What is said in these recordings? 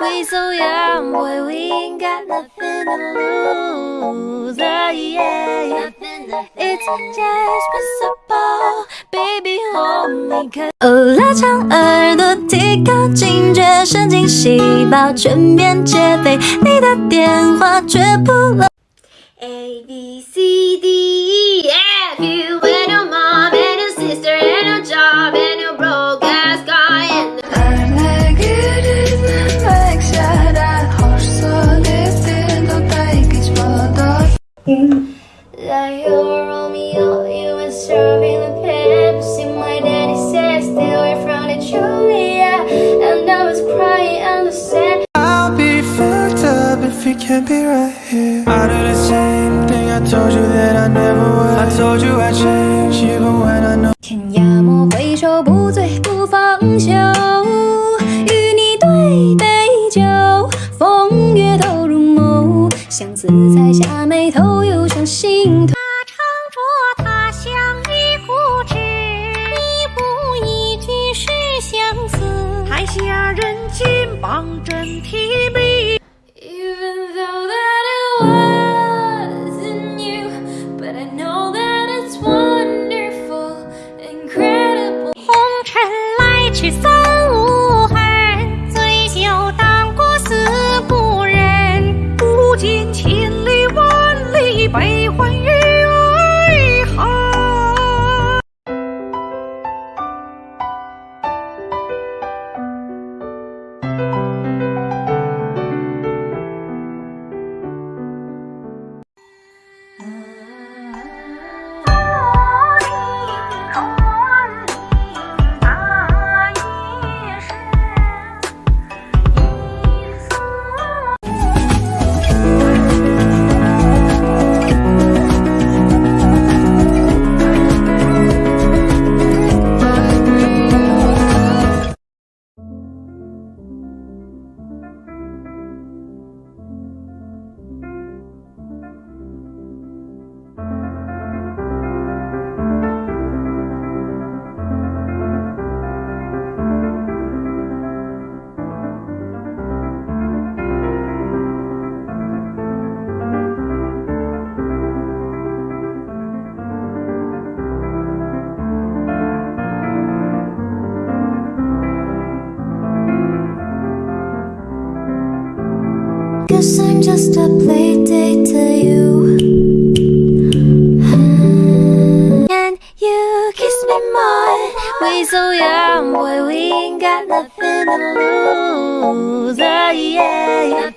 We so young, boy, we ain't got nothing to lose. Oh, yeah. It's just possible, baby, hold me. Cause 哦，拉长耳朵，提高警觉，神经细胞全面戒备，你的电话绝不 serving the Pepsi. My daddy says stay away from the Julia, and I was crying on the set. I'll be fucked up if we can't be right here. I do the same thing I told you that I never would. I told you I change even when I know. 天涯莫回首，不醉不放休。 She's so Guess I'm just a play date to you. And you kiss me more? We so young, boy, we ain't got nothing to lose. Oh, yeah.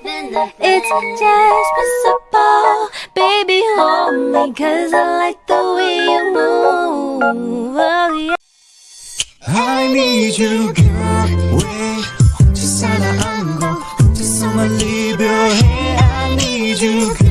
It's just principle. Baby, hold me Cause I like the way you move. Oh, yeah. I need you, girl, way just sana, I'm just so my leave Baby, hey, I need you.